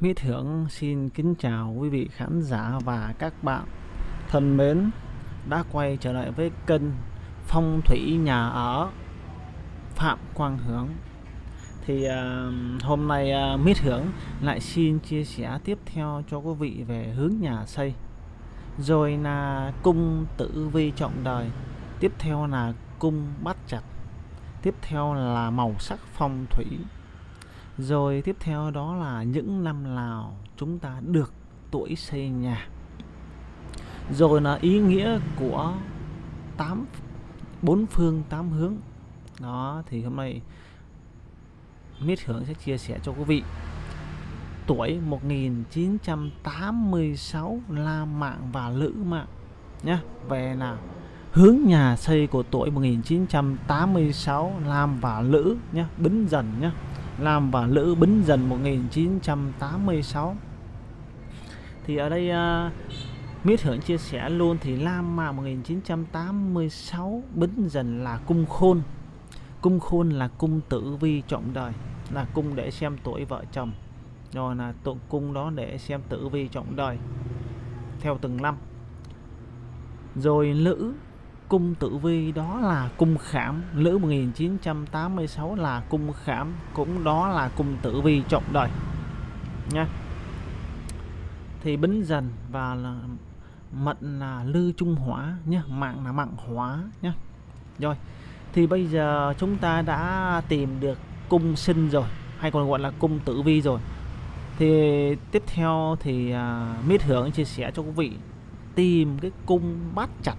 Mỹ Thưởng xin kính chào quý vị khán giả và các bạn. Thân mến đã quay trở lại với kênh Phong thủy nhà ở Phạm Quang Hướng thì uh, hôm nay à, uh, Mít Thưởng lại xin chia sẻ tiếp theo cho quý vị về hướng nhà xây. Rồi là cung tử vi trọng đời tiếp theo là cung bắt chặt tiếp theo là màu sắc phong thủy rồi tiếp theo đó là những năm nào chúng ta được tuổi xây nhà. Rồi là ý nghĩa của tám, bốn phương tám hướng. Đó, thì hôm nay Mít Hưởng sẽ chia sẻ cho quý vị. Tuổi 1986 La Mạng và Lữ Mạng nhé về là hướng nhà xây của tuổi 1986 Lam và Lữ nhé Bính Dần nhé Lam và Lữ Bính Dần 1986 thì ở đây à, uh, Mít Hưởng chia sẻ luôn thì Lam mà 1986 Bính Dần là cung khôn. Cung khôn là cung tử vi trọng đời là cung để xem tuổi vợ chồng. Rồi là tụng cung đó để xem tử vi trọng đời theo từng năm. Rồi lữ cung tử vi đó là cung khảm. Lữ 1986 là cung khảm cũng đó là cung tử vi trọng đời nha. Thì bính dần và là mận là lư trung hỏa nhé mạng là mạng hỏa nhé rồi thì bây giờ chúng ta đã tìm được cung sinh rồi hay còn gọi là cung tử vi rồi. Thì tiếp theo thì uh, mít hưởng chia sẻ cho quý vị tìm cái cung bát chặt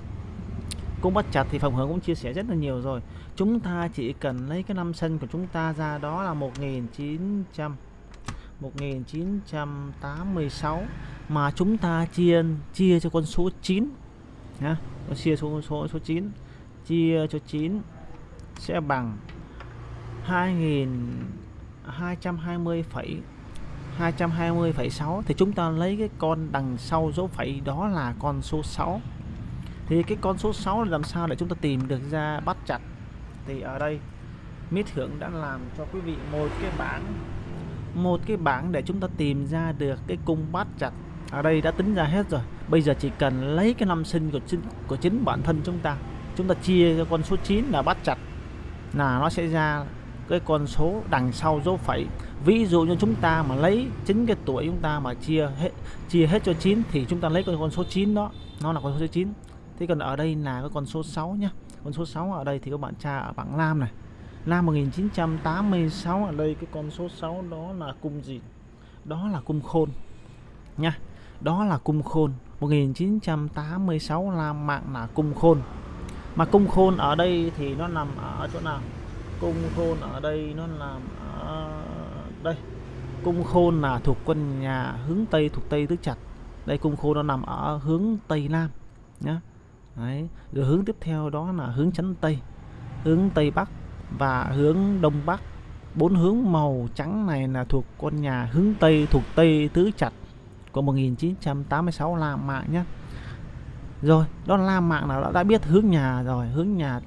cũng bắt chặt thì phòng hướng cũng chia sẻ rất là nhiều rồi. Chúng ta chỉ cần lấy cái năm sân của chúng ta ra đó là 1900 1986 mà chúng ta chia chia cho con số 9 nhá. Chia số số số 9 chia cho 9 sẽ bằng 2220 220,6 thì chúng ta lấy cái con đằng sau dấu phẩy đó là con số 6 thì cái con số 6 là làm sao để chúng ta tìm được ra bắt chặt? Thì ở đây Mít Hưởng đã làm cho quý vị một cái bảng, một cái bảng để chúng ta tìm ra được cái cung bắt chặt. Ở đây đã tính ra hết rồi. Bây giờ chỉ cần lấy cái năm sinh của chính của chính bản thân chúng ta. Chúng ta chia cho con số 9 là bắt chặt, là nó sẽ ra cái con số đằng sau dấu phẩy. Ví dụ như chúng ta mà lấy chính cái tuổi chúng ta mà chia hết chia hết cho 9 thì chúng ta lấy con số 9 đó. Nó là con số 9 thế còn ở đây là cái con số 6 nhá. Con số 6 ở đây thì các bạn tra ở bảng Lam này. Lam 1986 ở đây cái con số 6 đó là cung gì? Đó là cung khôn nha. Đó là cung khôn. 1986 Lam mạng là cung khôn. Mà cung khôn ở đây thì nó nằm ở chỗ nào? Cung khôn ở đây nó nằm ở đây. Cung khôn là thuộc quân nhà hướng tây, thuộc tây tứ chặt đây cung khôn nó nằm ở hướng tây nam nhé Đấy. rồi hướng tiếp theo đó là hướng chánh tây. Hướng tây bắc và hướng đông bắc. Bốn hướng màu trắng này là thuộc con nhà hướng tây, thuộc tây tứ chặt của 1986 La Mạng nhé. Rồi, đó là La Mạng nào đã biết hướng nhà rồi, hướng nhà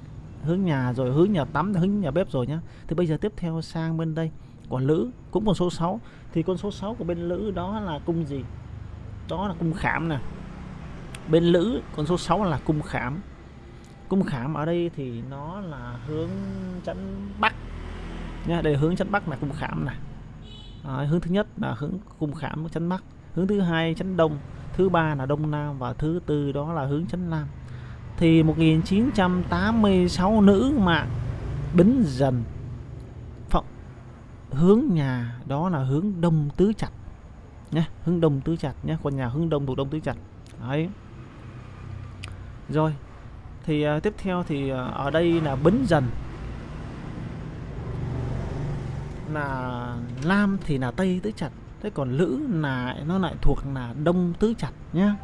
hướng nhà rồi, hướng nhà tắm, hướng nhà bếp rồi nhá. Thì bây giờ tiếp theo sang bên đây. Của lữ cũng con số 6 thì con số 6 của bên lữ đó là cung gì? Đó là cung khảm nè bên lữ con số 6 là cung khảm. Cung khảm ở đây thì nó là hướng chắn bắc. Nha đây hướng chắn bắc là cung khảm này à, hướng thứ nhất là hướng cung khảm chắn bắc. Hướng thứ hai chắn đông thứ ba là đông nam và thứ tư đó là hướng chấn nam. Thì 1986 nữ mạng bính dần phận hướng nhà đó là hướng đông tứ chặt nhé hướng đông tứ chặt nhé con nhà hướng đông thuộc đông tứ chặt đấy rồi thì uh, tiếp theo thì uh, ở đây là bính dần. Là lam thì là tây tứ chặt thế còn lữ là nó lại thuộc là đông tứ chặt nhá.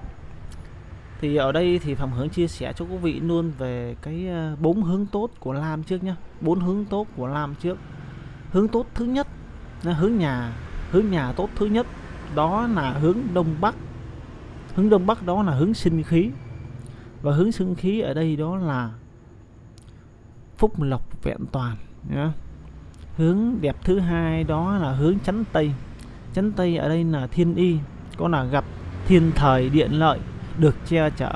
Thì ở đây thì phạm hướng chia sẻ cho quý vị luôn về cái à, bốn hướng tốt của lam trước nhá. Bốn hướng tốt của lam trước. Hướng tốt thứ nhất là hướng nhà hướng nhà tốt thứ nhất đó là hướng đông bắc. Hướng đông bắc đó là hướng sinh khí và hướng sinh khí ở đây đó là phúc lộc vẹn toàn, nhá. hướng đẹp thứ hai đó là hướng chánh tây. Chánh tây ở đây là thiên y, có là gặp thiên thời điện lợi, được che chở.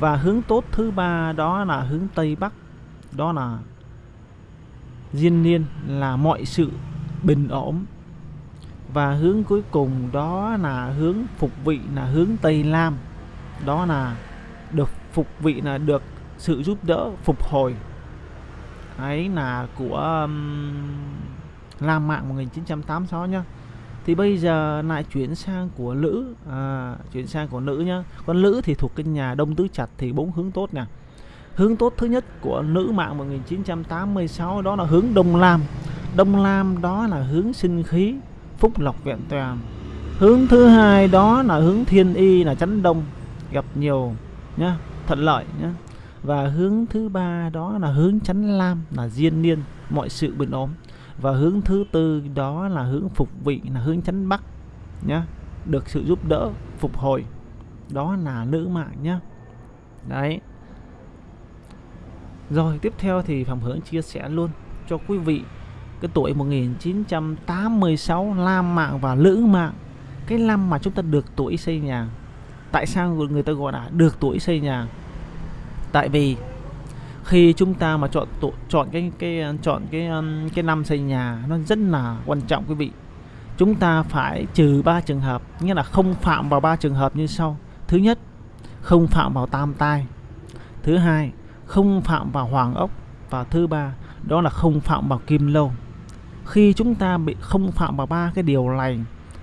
Và hướng tốt thứ ba đó là hướng tây bắc, đó là diên niên, là mọi sự bình ổn. Và hướng cuối cùng đó là hướng phục vị, là hướng tây nam đó là phục vị là được sự giúp đỡ phục hồi. Ấy là của um, Lam Mạng 1986 nhá. Thì bây giờ lại chuyển sang của Lữ à, chuyển sang của Nữ nhá. Con Lữ thì thuộc cái nhà Đông Tứ Chặt thì bốn hướng tốt nè. Hướng tốt thứ nhất của Nữ Mạng 1986 đó là hướng Đông Lam. Đông Lam đó là hướng sinh khí phúc lộc vẹn toàn. Hướng thứ hai đó là hướng thiên y là chấn đông gặp nhiều nhá thuận lợi nhé và hướng thứ ba đó là hướng chấn lam, là diên niên, mọi sự bình ổn. Và hướng thứ tư đó là hướng phục vị, là hướng chấn bắc nhé được sự giúp đỡ, phục hồi. Đó là nữ mạng nhé đấy. Rồi, tiếp theo thì Phạm Hướng chia sẻ luôn cho quý vị cái tuổi 1986 Lam mạng và Lữ mạng. Cái năm mà chúng ta được tuổi xây nhà. Tại sao người ta gọi là được tuổi xây nhà? Tại vì khi chúng ta mà chọn tổ, chọn cái cái ờ, chọn cái ờ, cái năm xây nhà nó rất là quan trọng quý vị. Chúng ta phải trừ ba trường hợp nghĩa là không phạm vào ba trường hợp như sau. Thứ nhất không phạm vào tam tai. Thứ hai không phạm vào hoàng ốc. Và thứ ba đó là không phạm vào kim lâu. Khi chúng ta bị không phạm vào ba cái điều này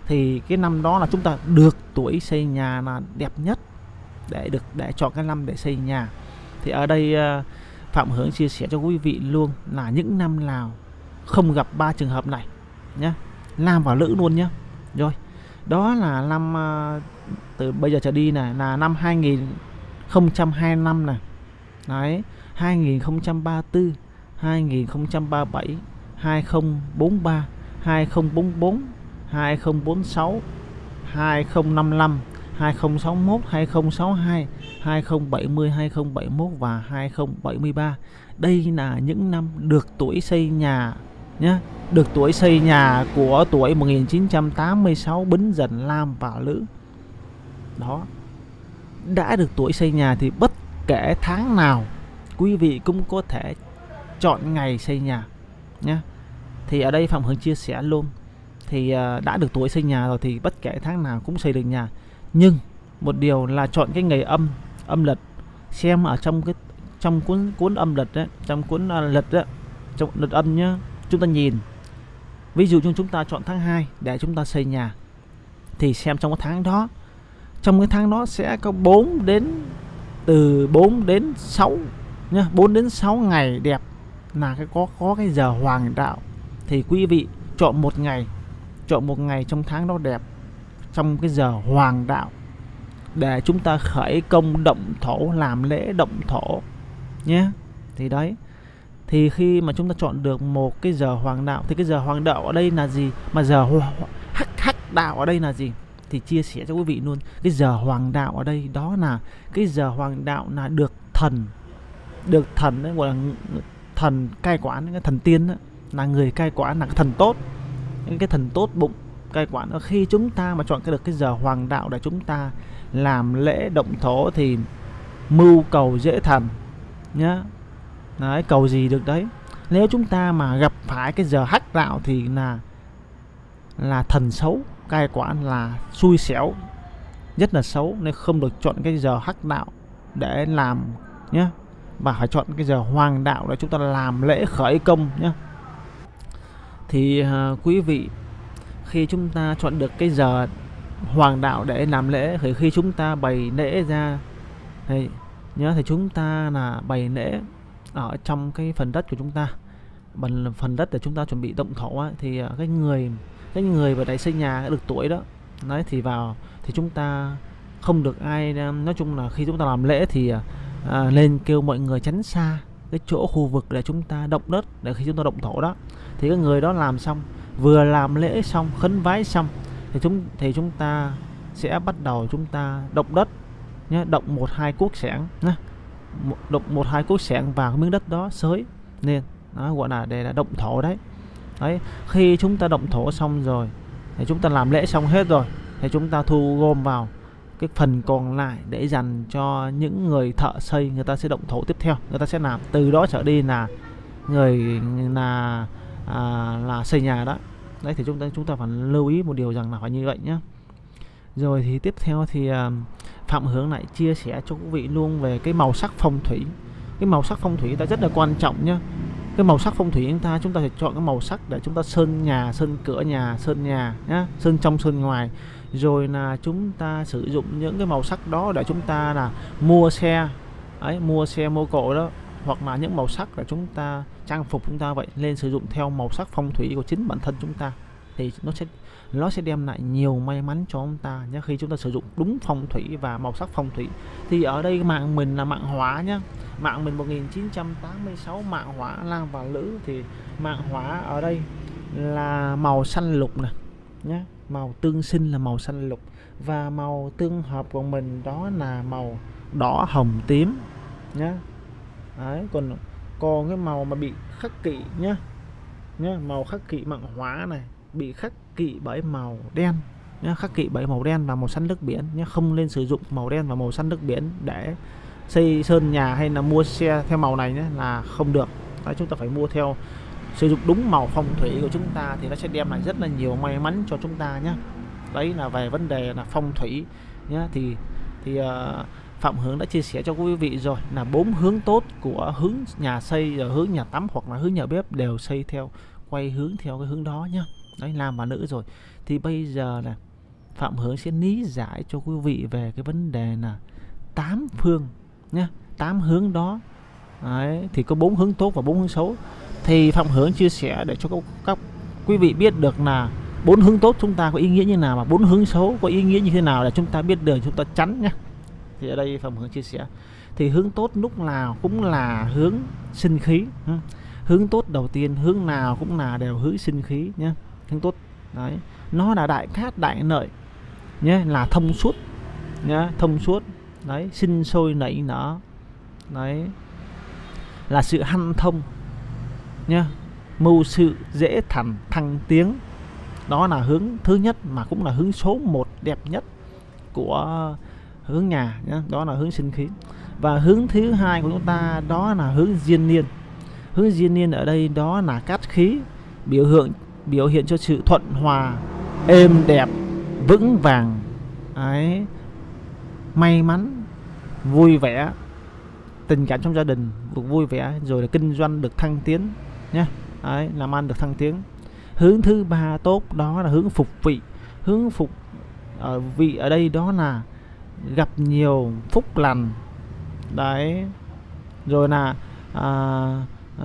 thì cái năm đó là chúng ta được tuổi xây nhà là đẹp nhất để được để chọn cái năm để xây nhà thì ở đây ờ, Phạm Hướng chia sẻ cho quý vị luôn là những năm nào không gặp ba trường hợp này nhé Nam và Nữ luôn nhé rồi, đó là năm ờ, từ bây giờ trở đi này là năm 2025 này. Đấy 2034 2037 2043 2044 2046 2055 2061 2062 2070 2071 và 2073 đây là những năm được tuổi xây nhà nhé được tuổi xây nhà của tuổi 1986 Bính Dần Lam và Lữ. Đó. Đã được tuổi xây nhà thì bất kể tháng nào, quý vị cũng có thể chọn ngày xây nhà nhé thì ở đây Phạm Hưng chia sẻ luôn. Thì à, đã được tuổi xây nhà rồi thì bất kể tháng nào cũng xây được nhà nhưng một điều là chọn cái ngày âm âm lật. Xem ở trong cái trong cuốn cuốn âm lật đấy trong cuốn uh, lật đấy trong lật âm nhá chúng ta nhìn. Ví dụ như chúng ta chọn tháng 2 để chúng ta xây nhà thì xem trong cái tháng đó trong cái tháng đó sẽ có 4 đến từ 4 đến 6 nhá 4 đến 6 ngày đẹp là cái có có cái giờ hoàng đạo. Thì quý vị chọn một ngày chọn một ngày trong tháng đó đẹp trong cái giờ hoàng đạo để chúng ta khởi công động thổ làm lễ động thổ nhé. Thì đấy thì khi mà chúng ta chọn được một cái giờ hoàng đạo thì cái giờ hoàng đạo ở đây là gì? Mà giờ hắc hắc đạo ở đây là gì? Thì chia sẻ cho quý vị luôn cái giờ hoàng đạo ở đây đó là cái giờ hoàng đạo là được thần được thần đấy gọi là thần cai quản cái thần tiên đó, là người cai quản là cái thần tốt. Những cái thần tốt bụng cai quản khi chúng ta mà chọn cái được cái giờ hoàng đạo để chúng ta làm lễ động thổ thì mưu cầu dễ thành nhá. Đấy cầu gì được đấy. Nếu chúng ta mà gặp phải cái giờ hắc đạo thì là là thần xấu cai quản là xui xẻo rất là xấu. Nên không được chọn cái giờ hắc đạo để làm nhé và phải chọn cái giờ hoàng đạo để chúng ta làm lễ khởi công nhé thì uh, quý vị khi chúng ta chọn được cái giờ hoàng đạo để làm lễ thì khi chúng ta bày lễ ra thì nhớ thì chúng ta là bày lễ ở trong cái phần đất của chúng ta. Bằng phần đất để chúng ta chuẩn bị động thổ ấy, thì à, cái người cái người vào đại xây nhà được tuổi đó đấy thì vào thì chúng ta không được ai à, nói chung là khi chúng ta làm lễ thì à, à, lên kêu mọi người tránh xa cái chỗ khu vực để chúng ta động đất để khi chúng ta động thổ đó. Thì cái người đó làm xong vừa làm lễ xong, khấn vái xong, thì chúng thì chúng ta sẽ bắt đầu chúng ta động đất nhé động một hai cuốc sẻng nhé động một hai cuốc sẻng vào cái miếng đất đó sới nên nó gọi là để là động thổ đấy. Đấy, khi chúng ta động thổ xong rồi, thì chúng ta làm lễ xong hết rồi, thì chúng ta thu gom vào cái phần còn lại để dành cho những người thợ xây, người ta sẽ động thổ tiếp theo. Người ta sẽ làm, từ đó trở đi là người, là à, là xây nhà đó. Đấy thì chúng ta chúng ta phải lưu ý một điều rằng là phải như vậy nhé rồi thì tiếp theo thì à, phạm hướng lại chia sẻ cho quý vị luôn về cái màu sắc phong thủy. Cái màu sắc phong thủy ta rất là quan trọng nhé cái màu sắc phong thủy chúng ta chúng ta phải chọn cái màu sắc để chúng ta sơn nhà sơn cửa nhà sơn nhà nhá sơn trong sơn ngoài. Rồi là chúng ta sử dụng những cái màu sắc đó để chúng ta là mua xe. Ấy mua xe mua cộ đó hoặc là những màu sắc để chúng ta, trang phục chúng ta vậy, nên sử dụng theo màu sắc phong thủy của chính bản thân chúng ta, thì nó sẽ nó sẽ đem lại nhiều may mắn cho chúng ta nhé khi chúng ta sử dụng đúng phong thủy và màu sắc phong thủy, thì ở đây mạng mình là mạng hóa nhá. Mạng mình 1986 mạng hỏa lang và lữ, thì mạng hỏa ở đây là màu xanh lục nè nhé màu tương sinh là màu xanh lục và màu tương hợp của mình đó là màu đỏ hồng tím nhé đấy còn còn cái màu mà bị khắc kỵ nhá. Nhá màu khắc kỵ mạng hóa này bị khắc kỵ bởi màu đen. Nhá khắc kỵ bởi màu đen và màu xanh nước biển. Nhá không nên sử dụng màu đen và màu xanh nước biển để xây sơn nhà hay là mua xe theo màu này nhé là không được. Đấy, chúng ta phải mua theo sử dụng đúng màu phong thủy của chúng ta thì nó sẽ đem lại rất là nhiều may mắn cho chúng ta nhé đấy là về vấn đề là phong thủy nhé thì thì uh, Phạm Hướng đã chia sẻ cho quý vị rồi là bốn hướng tốt của hướng nhà xây rồi hướng nhà tắm hoặc là hướng nhà bếp đều xây theo quay hướng theo cái hướng đó nhá. Đấy nam và nữ rồi. Thì bây giờ là Phạm Hướng sẽ lý giải cho quý vị về cái vấn đề là tám phương nhá tám hướng đó. Đấy, thì có bốn hướng tốt và bốn hướng xấu. Thì Phạm Hướng chia sẻ để cho các, các quý vị biết được là bốn hướng tốt chúng ta có ý nghĩa như nào và bốn hướng xấu có ý nghĩa như thế nào để chúng ta biết được chúng ta tránh nhá thì ở đây Phạm Hướng chia sẻ. Thì hướng tốt lúc nào cũng là hướng sinh khí hướng tốt đầu tiên, hướng nào cũng là đều hướng sinh khí nhé hướng tốt, đấy. Nó là đại cát, đại lợi nhé là thông suốt nhé thông suốt, đấy, sinh sôi nảy nở, đấy. Là sự hanh thông, nhá. Mưu sự dễ thành thăng tiến, đó là hướng thứ nhất mà cũng là hướng số một đẹp nhất của hướng nhà nhá, đó là hướng sinh khí. Và hướng thứ hai của chúng ta, đó là hướng diên niên. Hướng diên niên ở đây đó là cát khí, biểu hiện biểu hiện cho sự thuận hòa, êm đẹp, vững vàng. Ấy, may mắn, vui vẻ, tình cảm trong gia đình được vui vẻ, rồi là kinh doanh được thăng tiến nhé ấy, làm ăn được thăng tiến. Hướng thứ ba tốt, đó là hướng phục vị. Hướng phục ở vị ở đây đó là gặp nhiều phúc lành. Đấy. Rồi là à,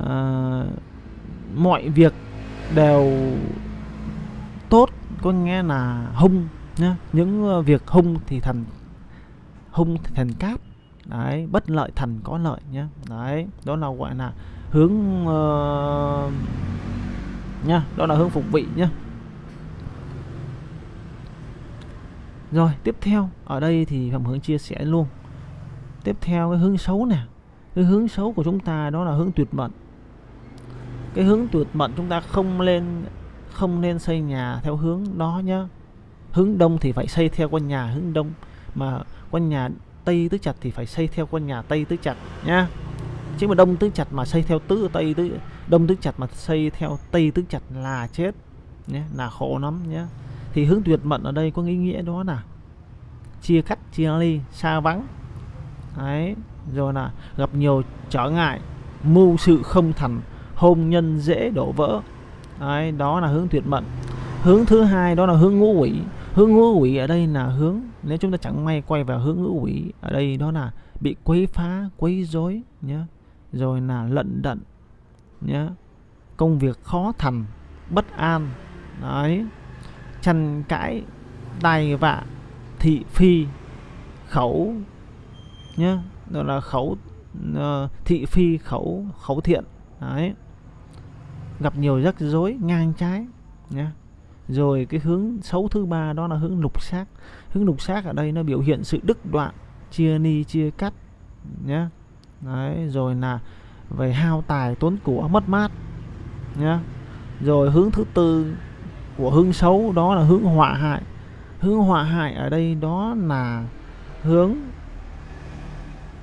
à, mọi việc đều tốt. Có nghe là hung nhá những ờ, việc hung thì thành hung thì thành cát. Đấy bất lợi thành có lợi nhé đấy đó là gọi là hướng uh, nhá đó là hướng phục vị nhá. Rồi, tiếp theo, ở đây thì phạm hướng chia sẻ luôn. Tiếp theo, cái hướng xấu nè. Cái hướng xấu của chúng ta đó là hướng tuyệt mệnh cái hướng tuyệt mệnh chúng ta không lên, không nên xây nhà theo hướng đó nhá. Hướng đông thì phải xây theo con nhà hướng đông, mà con nhà tây tứ chặt thì phải xây theo con nhà tây tứ chặt nhá. Chứ mà đông tứ chặt mà xây theo tứ tây tứ, đông tứ chặt mà xây theo tây tứ chặt là chết nhé là khổ lắm nhé thì hướng tuyệt mệnh ở đây có ý nghĩa đó là chia cắt, chia ly xa vắng. Đấy, rồi là gặp nhiều trở ngại, mưu sự không thành, hôn nhân dễ đổ vỡ. Đấy, đó là hướng tuyệt mệnh hướng thứ hai đó là hướng ngũ quỷ. Hướng ngũ quỷ ở đây là hướng, nếu chúng ta chẳng may quay vào hướng ngũ quỷ, ở đây đó là bị quấy phá, quấy rối nhé rồi là lận đận nhé công việc khó thành, bất an. Đấy tranh cãi tay vạ thị phi khẩu nhé đó là khẩu uh, thị phi khẩu khẩu thiện. Đấy. Gặp nhiều rắc rối ngang trái nhé rồi cái hướng xấu thứ ba đó là hướng lục xác. Hướng lục xác ở đây nó biểu hiện sự đứt đoạn chia ni chia cắt nhé đấy rồi là về hao tài tốn của mất mát nhé rồi hướng thứ tư của hướng xấu đó là hướng họa hại. Hướng họa hại ở đây đó là hướng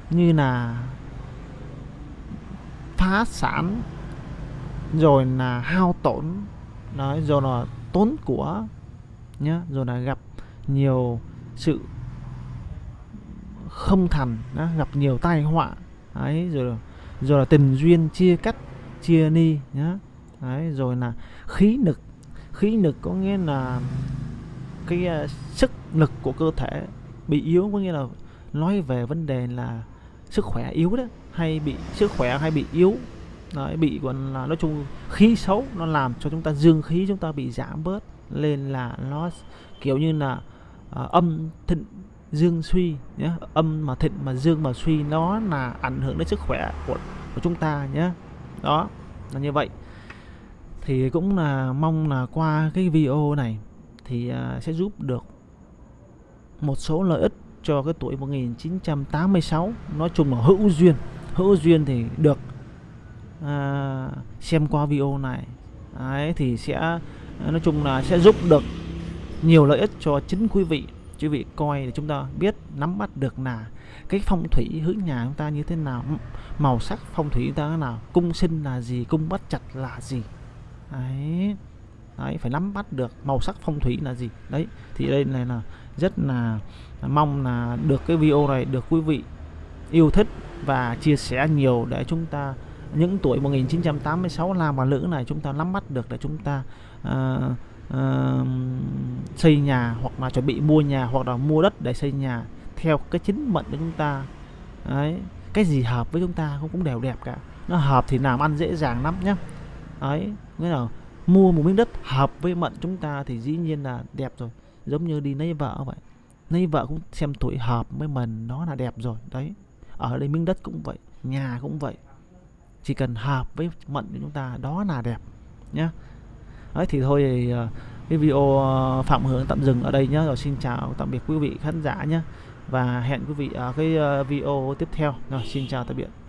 như là phá sản rồi là hao tổn đấy rồi là tốn của nhá rồi là gặp nhiều sự không thành đó, gặp nhiều tai họa ấy rồi là, rồi là tình duyên chia cắt chia ni nhá đấy rồi là khí lực khí lực có nghĩa là cái uh, sức lực của cơ thể bị yếu có nghĩa là nói về vấn đề là sức khỏe yếu đó hay bị sức khỏe hay bị yếu. Đấy, bị còn là nói chung khí xấu nó làm cho chúng ta dương khí chúng ta bị giảm bớt lên là nó kiểu như là uh, âm thịnh dương suy nhé âm mà thịnh mà dương mà suy nó là ảnh hưởng đến sức khỏe của, của chúng ta nhé đó là như vậy thì cũng là mong là qua cái video này thì à, sẽ giúp được một số lợi ích cho cái tuổi 1986 nói chung là hữu duyên hữu duyên thì được à, xem qua video này. Đấy, thì sẽ nói chung là sẽ giúp được nhiều lợi ích cho chính quý vị. Quý vị coi để chúng ta biết nắm bắt được là cái phong thủy hướng nhà chúng ta như thế nào màu sắc phong thủy chúng ta thế nào cung sinh là gì cung bắt chặt là gì đấy. Đấy phải nắm bắt được màu sắc phong thủy là gì. Đấy thì đây này là rất là mong là được cái video này được quý vị yêu thích và chia sẻ nhiều để chúng ta những tuổi 1986 làm và nữ này chúng ta nắm bắt được để chúng ta uh, uh, xây nhà hoặc là chuẩn bị mua nhà hoặc là mua đất để xây nhà theo cái chính mệnh của chúng ta. Đấy cái gì hợp với chúng ta cũng cũng đều đẹp cả. Nó hợp thì làm ăn dễ dàng lắm nhé ấy, nghĩa là mua một miếng đất hợp với mệnh chúng ta thì dĩ nhiên là đẹp rồi. Giống như đi lấy vợ vậy. Lấy vợ cũng xem tuổi hợp với mình, nó là đẹp rồi, đấy. Ở đây miếng đất cũng vậy, nhà cũng vậy. Chỉ cần hợp với mệnh của chúng ta, đó là đẹp nhé đấy thì thôi, thì ờ, cái video ờ, phạm hướng tạm dừng ở đây nhé rồi xin chào tạm biệt quý vị khán giả nhé và hẹn quý vị ở cái ờ, video tiếp theo. Rồi, xin chào, tạm biệt.